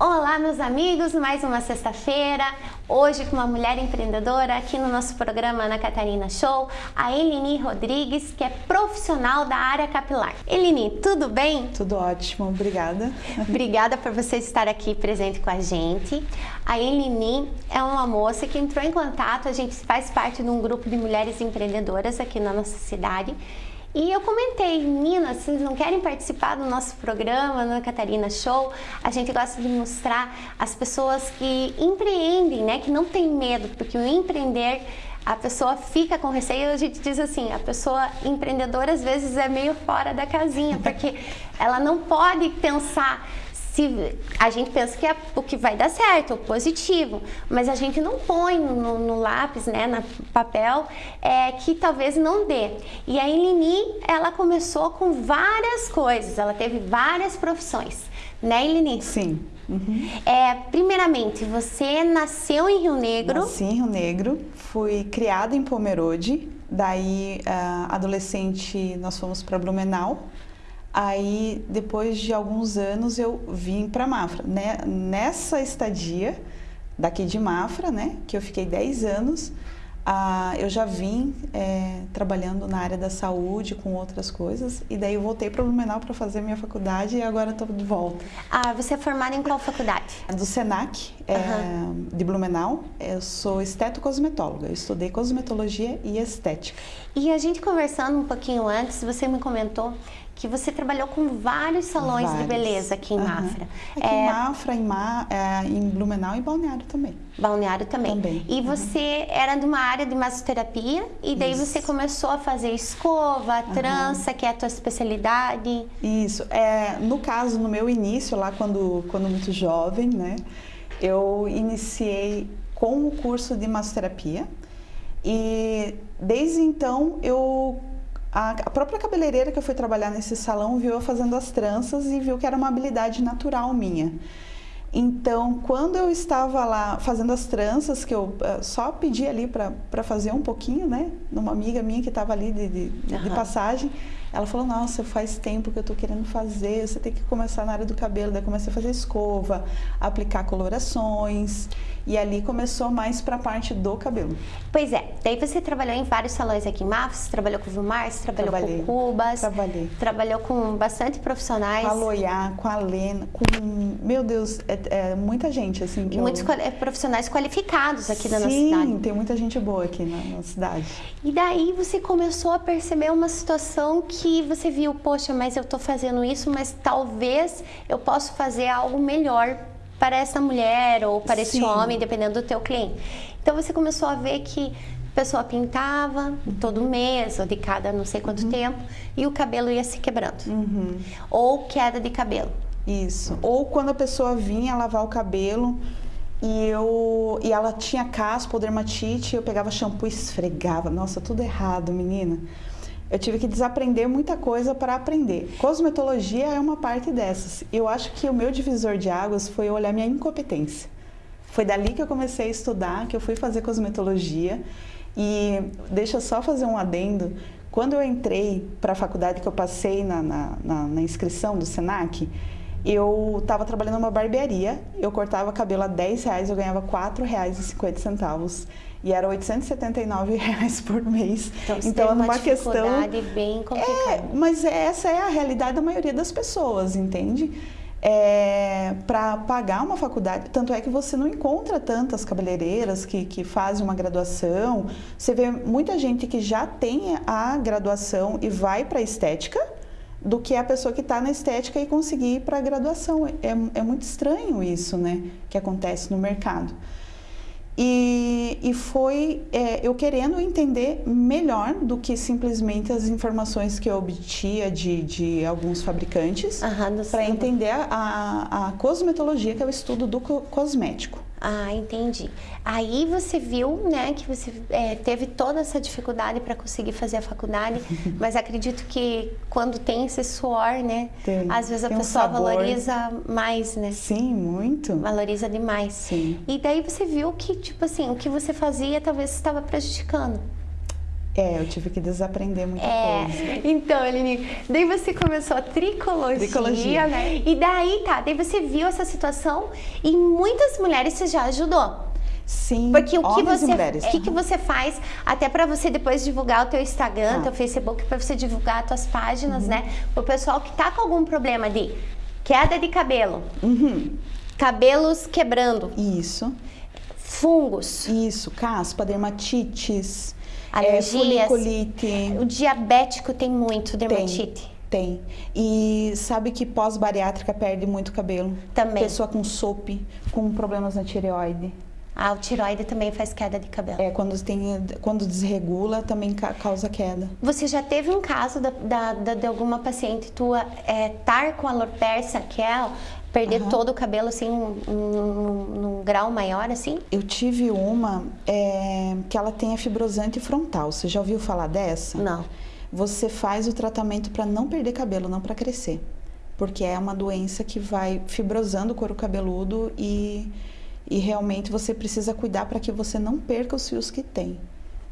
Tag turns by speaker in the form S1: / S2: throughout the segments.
S1: Olá, meus amigos, mais uma sexta-feira, hoje com uma mulher empreendedora aqui no nosso programa Ana Catarina Show, a Elini Rodrigues, que é profissional da área capilar. Elini, tudo bem?
S2: Tudo ótimo, obrigada.
S1: Obrigada por você estar aqui presente com a gente. A Elini é uma moça que entrou em contato, a gente faz parte de um grupo de mulheres empreendedoras aqui na nossa cidade e eu comentei, meninas, vocês não querem participar do nosso programa, no Catarina Show? A gente gosta de mostrar as pessoas que empreendem, né? Que não tem medo, porque o empreender a pessoa fica com receio, a gente diz assim, a pessoa empreendedora às vezes é meio fora da casinha, porque ela não pode pensar se a gente pensa que é o que vai dar certo, o positivo, mas a gente não põe no, no lápis, né, no papel, é, que talvez não dê. E a Elini, ela começou com várias coisas, ela teve várias profissões, né, Elini?
S2: Sim.
S1: Uhum. É, primeiramente, você nasceu em Rio Negro?
S2: Nasci em Rio Negro, fui criada em Pomerode, daí, uh, adolescente, nós fomos para Blumenau, Aí, depois de alguns anos, eu vim para Mafra. Né? Nessa estadia daqui de Mafra, né, que eu fiquei 10 anos, ah, eu já vim é, trabalhando na área da saúde com outras coisas e daí eu voltei para Blumenau para fazer minha faculdade e agora estou de volta.
S1: Ah, você é formada em qual faculdade?
S2: Do Senac, é, uhum. de Blumenau. Eu sou estetocosmetóloga, eu estudei cosmetologia e estética.
S1: E a gente conversando um pouquinho antes, você me comentou que você trabalhou com vários salões vários. de beleza aqui em uhum. Mafra.
S2: Aqui é... em Mafra, em, Ma... É, em Blumenau e Balneário também.
S1: Balneário também. também. E uhum. você era de uma área de massoterapia e daí Isso. você começou a fazer escova, trança, uhum. que é a tua especialidade.
S2: Isso. É, no caso, no meu início, lá quando, quando muito jovem, né, eu iniciei com o curso de massoterapia e desde então eu a, própria cabeleireira que eu fui trabalhar nesse salão viu eu fazendo as tranças e viu que era uma habilidade natural minha. Então, quando eu estava lá fazendo as tranças, que eu uh, só pedi ali para fazer um pouquinho, né? Numa amiga minha que estava ali de, de, uhum. de, passagem, ela falou, nossa, faz tempo que eu estou querendo fazer, você tem que começar na área do cabelo. Daí comecei a fazer escova, aplicar colorações. E ali começou mais para a parte do cabelo.
S1: Pois é, daí você trabalhou em vários salões aqui em Mafos, trabalhou com o Vilmar, você trabalhou Trabalhei. com Cubas.
S2: Trabalhei.
S1: Trabalhou com bastante profissionais.
S2: Com a Loiá, com a Lena, com, meu Deus, é, é muita gente assim.
S1: Muitos
S2: eu...
S1: É, profissionais qualificados aqui
S2: Sim,
S1: na nossa cidade.
S2: Sim, tem muita gente boa aqui na, na cidade.
S1: E daí você começou a perceber uma situação que você viu, poxa, mas eu estou fazendo isso, mas talvez eu possa fazer algo melhor para essa mulher ou para esse homem, dependendo do teu cliente. Então você começou a ver que a pessoa pintava todo mês ou de cada não sei quanto uhum. tempo e o cabelo ia se quebrando.
S2: Uhum.
S1: Ou queda de cabelo.
S2: Isso. Ou quando a pessoa vinha lavar o cabelo e eu e ela tinha caspa ou dermatite, eu pegava shampoo e esfregava. Nossa, tudo errado, menina eu tive que desaprender muita coisa para aprender. Cosmetologia é uma parte dessas. Eu acho que o meu divisor de águas foi olhar minha incompetência. Foi dali que eu comecei a estudar, que eu fui fazer cosmetologia. E deixa eu só fazer um adendo. Quando eu entrei para a faculdade, que eu passei na, na, na, na inscrição do SENAC, eu estava trabalhando numa barbearia, eu cortava cabelo a 10 reais, eu ganhava 4 reais e 50 centavos e era 879 reais por mês.
S1: Então, então uma questão bem complicada.
S2: É, mas essa é a realidade da maioria das pessoas, entende? É, para pagar uma faculdade, tanto é que você não encontra tantas cabeleireiras que, que fazem uma graduação. Você vê muita gente que já tem a graduação e vai para estética, do que a pessoa que está na estética e conseguir ir para a graduação. É, é muito estranho isso, né, que acontece no mercado. E, e foi é, eu querendo entender melhor do que simplesmente as informações que eu obtia de, de alguns fabricantes para entender a, a cosmetologia, que é o estudo do cosmético.
S1: Ah, entendi. Aí você viu, né, que você é, teve toda essa dificuldade para conseguir fazer a faculdade, mas acredito que quando tem esse suor, né, tem, às vezes a pessoa um valoriza mais, né?
S2: Sim, muito.
S1: Valoriza demais.
S2: Sim.
S1: E daí você viu que, tipo assim, o que você fazia talvez estava prejudicando.
S2: É, eu tive que desaprender muita
S1: é.
S2: coisa.
S1: Então, Eline, daí você começou a tricologia, tricologia, né? E daí, tá, daí você viu essa situação e muitas mulheres você já ajudou.
S2: Sim,
S1: Porque o que você, o que, que você faz até para você depois divulgar o teu Instagram, ah. teu Facebook, para você divulgar as tuas páginas, uhum. né? O pessoal que tá com algum problema de queda de cabelo,
S2: uhum.
S1: cabelos quebrando.
S2: Isso.
S1: Fungos.
S2: Isso, caspa, dermatites,
S1: alergias. É,
S2: foliculite.
S1: O diabético tem muito dermatite.
S2: Tem. Tem. E sabe que pós-bariátrica perde muito cabelo.
S1: Também.
S2: Pessoa com SOP, com problemas na tireoide.
S1: Ah, o tiroide também faz queda de cabelo.
S2: É, quando, tem, quando desregula, também causa queda.
S1: Você já teve um caso da, da, da de alguma paciente tua é, tar com alopecia, que é perder uhum. todo o cabelo assim num, num, grau maior assim?
S2: Eu tive uma é, que ela tem a fibrosante frontal. Você já ouviu falar dessa?
S1: Não.
S2: Você faz o tratamento para não perder cabelo, não para crescer. Porque é uma doença que vai fibrosando o couro cabeludo e e realmente você precisa cuidar para que você não perca os fios que tem.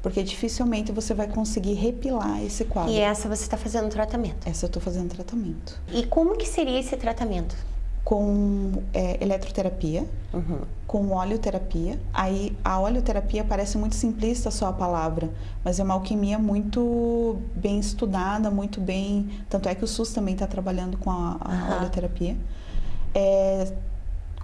S2: Porque dificilmente você vai conseguir repilar esse quadro.
S1: E essa você está fazendo tratamento?
S2: Essa eu estou fazendo tratamento.
S1: E como que seria esse tratamento?
S2: Com é, eletroterapia,
S1: uhum.
S2: com oleoterapia. Aí a oleoterapia parece muito simplista só a palavra, mas é uma alquimia muito bem estudada, muito bem. Tanto é que o SUS também está trabalhando com a, a uhum. oleoterapia. É,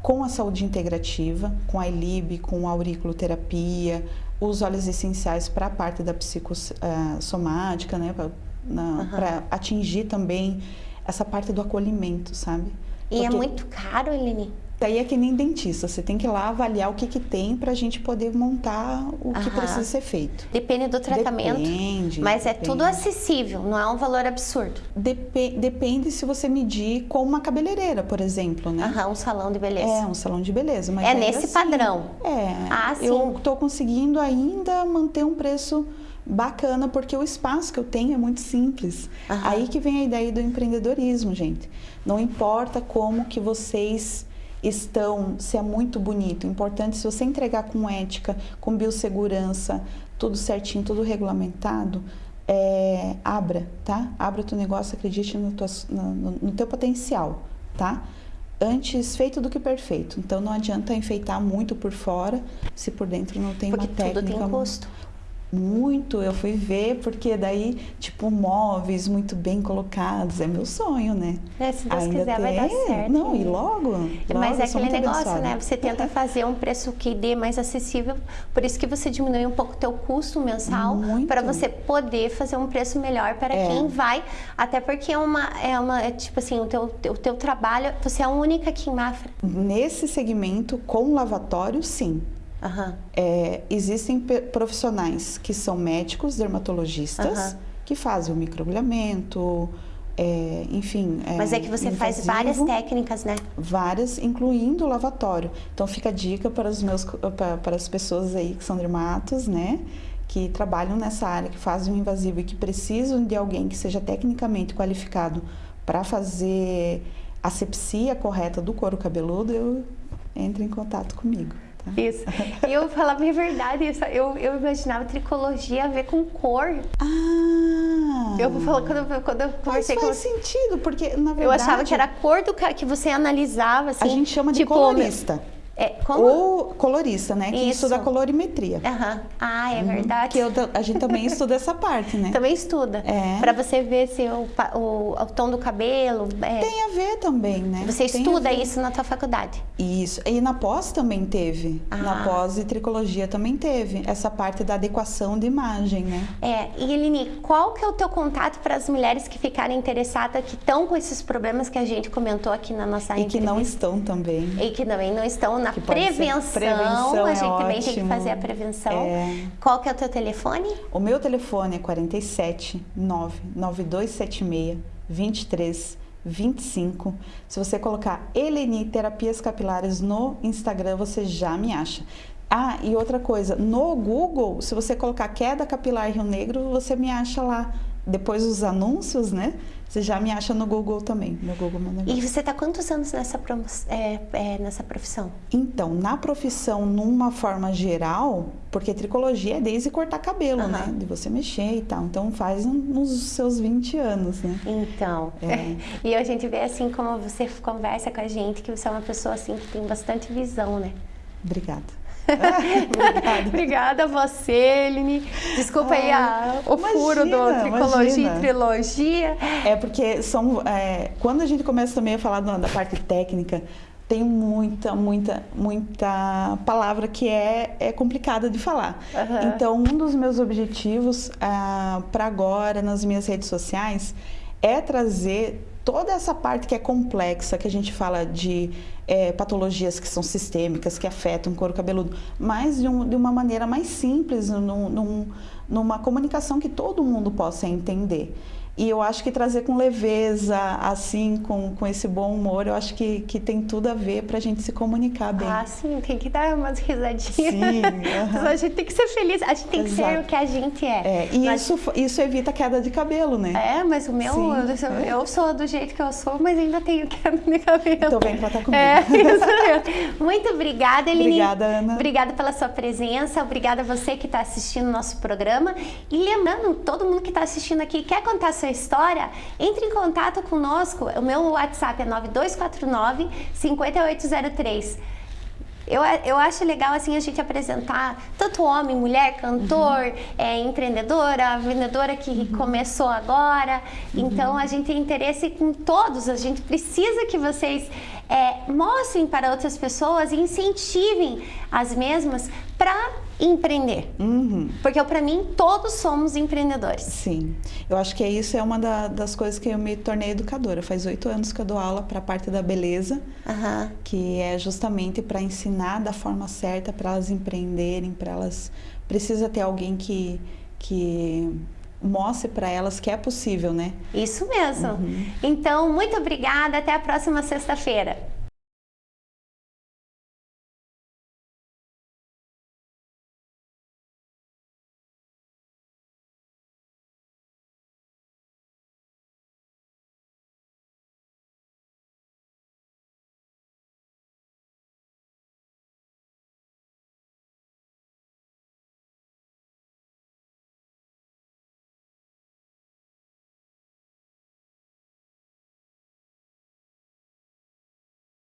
S2: com a saúde integrativa, com a ILIB, com a auriculoterapia, os óleos essenciais para a parte da psicossomática, né, para uhum. atingir também essa parte do acolhimento, sabe?
S1: E é muito caro, Eline?
S2: Daí é que nem dentista, você tem que ir lá avaliar o que, que tem para a gente poder montar o Aham. que precisa ser feito.
S1: Depende do tratamento.
S2: Depende.
S1: Mas
S2: depende.
S1: é tudo acessível, não é um valor absurdo.
S2: Dep depende se você medir com uma cabeleireira, por exemplo, né?
S1: Aham, um salão de beleza.
S2: É, um salão de beleza. Mas
S1: é nesse
S2: assim,
S1: padrão.
S2: É.
S1: Ah, sim.
S2: Eu estou conseguindo ainda manter um preço bacana porque o espaço que eu tenho é muito simples.
S1: Aham.
S2: Aí que vem a ideia do empreendedorismo, gente. Não importa como que vocês estão, se é muito bonito. Importante, se você entregar com ética, com biossegurança, tudo certinho, tudo regulamentado, é, abra, tá? Abra o teu negócio, acredite no, tua, no, no teu potencial, tá? Antes feito do que perfeito. Então não adianta enfeitar muito por fora se por dentro não tem
S1: Porque
S2: uma técnica.
S1: Tudo tem custo.
S2: Muito, eu fui ver, porque daí, tipo, móveis muito bem colocados, é meu sonho, né?
S1: É, se Deus Ainda quiser, tem... vai dar certo.
S2: Não, e logo. logo
S1: Mas é aquele negócio, abençoada. né? Você tenta fazer um preço que dê mais acessível, por isso que você diminui um pouco o teu custo mensal, para você poder fazer um preço melhor para é. quem vai, até porque é uma, é uma é tipo assim, o teu, o teu trabalho, você é a única aqui em Mafra.
S2: Nesse segmento, com lavatório, sim.
S1: Uhum.
S2: É, existem profissionais que são médicos, dermatologistas, uhum. que fazem o microagulhamento, é, enfim.
S1: É, Mas é que você invasivo, faz várias técnicas, né?
S2: Várias, incluindo o lavatório. Então fica a dica para, os meus, para, para as pessoas aí que são dermatos, né? Que trabalham nessa área, que fazem o invasivo e que precisam de alguém que seja tecnicamente qualificado para fazer a sepsia correta do couro cabeludo, eu entre em contato comigo.
S1: Isso. E eu falava a verdade, eu, eu imaginava tricologia a ver com cor.
S2: Ah!
S1: Eu vou falar quando, eu, quando eu conversei
S2: Mas faz
S1: com
S2: sentido, porque na verdade...
S1: Eu achava que era a cor do que você analisava, assim.
S2: A gente chama de tipo, colorista.
S1: É, como?
S2: Ou colorista, né? Que Isso. estuda colorimetria.
S1: Uhum. Ah, é uhum. verdade.
S2: Que eu, a gente também estuda essa parte, né?
S1: Também estuda.
S2: É.
S1: Pra você ver se o, o, o tom do cabelo. É...
S2: Tem a ver também, né?
S1: Você Tem estuda isso na tua faculdade?
S2: Isso. E na pós também teve.
S1: Ah.
S2: Na pós e tricologia também teve. Essa parte da adequação de imagem, né?
S1: É. E Eline, qual que é o teu contato para as mulheres que ficarem interessadas, que estão com esses problemas que a gente comentou aqui na nossa
S2: e
S1: entrevista?
S2: E que não estão também.
S1: E que também não estão na prevenção, prevenção, a gente é também ótimo. tem que fazer a prevenção.
S2: É.
S1: Qual que é o teu telefone?
S2: O meu telefone é 47 99276 23 25. Se você colocar Eleni Terapias Capilares no Instagram, você já me acha. Ah, e outra coisa, no Google, se você colocar Queda Capilar Rio Negro, você me acha lá. Depois os anúncios, né? Você já me acha no Google também, no Google Meu Negócio.
S1: E você está quantos anos nessa, é, é, nessa profissão?
S2: Então, na profissão, numa forma geral, porque tricologia é desde cortar cabelo, uhum. né? De você mexer e tal. Então, faz nos seus 20 anos, né?
S1: Então, é. e a gente vê assim como você conversa com a gente, que você é uma pessoa assim que tem bastante visão, né?
S2: Obrigada.
S1: Obrigada. Obrigada a você, Eline. Desculpa aí a, o imagina, furo do Tricologia imagina. e Trilogia.
S2: É porque são, é, quando a gente começa também a falar da parte técnica, tem muita, muita, muita palavra que é, é complicada de falar. Uhum. Então, um dos meus objetivos ah, para agora nas minhas redes sociais é trazer toda essa parte que é complexa, que a gente fala de é, patologias que são sistêmicas, que afetam o couro cabeludo, mas de, um, de uma maneira mais simples, num, num, numa comunicação que todo mundo possa entender. E eu acho que trazer com leveza, assim, com, com esse bom humor, eu acho que, que tem tudo a ver para a gente se comunicar bem.
S1: Ah, sim, tem que dar umas risadinhas. Sim. Uh -huh. a gente tem que ser feliz, a gente tem Exato. que ser o que a gente é.
S2: é e mas... isso, isso evita queda de cabelo, né?
S1: É, mas o meu, sim, eu, é. eu sou do jeito que eu sou, mas ainda tenho queda de cabelo.
S2: Então vem pra estar comigo.
S1: É, isso mesmo. Muito obrigada, Eline.
S2: Obrigada, Ana.
S1: Obrigada pela sua presença, obrigada a você que está assistindo o nosso programa. E lembrando, todo mundo que está assistindo aqui quer contar sua história, entre em contato conosco. O meu WhatsApp é 9249 5803. Eu, eu acho legal assim a gente apresentar tanto homem, mulher, cantor, uhum. é, empreendedora, vendedora que uhum. começou agora. Uhum. Então a gente tem interesse com todos. A gente precisa que vocês é, mostrem para outras pessoas e incentivem as mesmas para empreender.
S2: Uhum.
S1: Porque para mim todos somos empreendedores.
S2: Sim, eu acho que isso é uma da, das coisas que eu me tornei educadora. Faz oito anos que eu dou aula para a parte da beleza,
S1: uhum.
S2: que é justamente para ensinar da forma certa para elas empreenderem, para elas precisa ter alguém que que mostre para elas que é possível, né?
S1: Isso mesmo. Uhum. Então, muito obrigada. Até a próxima sexta-feira.